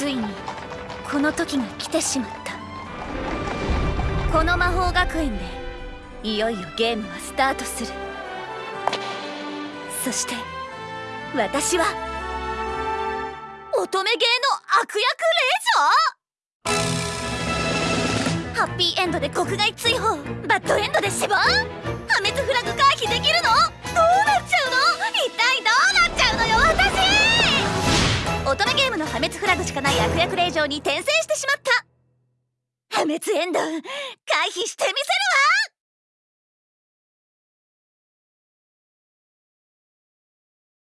ついにこの時が来てしまった。この魔法学園でいよいよゲームはスタートする。そして私は乙女芸の悪役令嬢ハッピーエンドで国外追放バッドエンドで死亡？乙女ゲームの破滅フラグしかない悪役令嬢に転生してしまった。破滅エンド回避してみ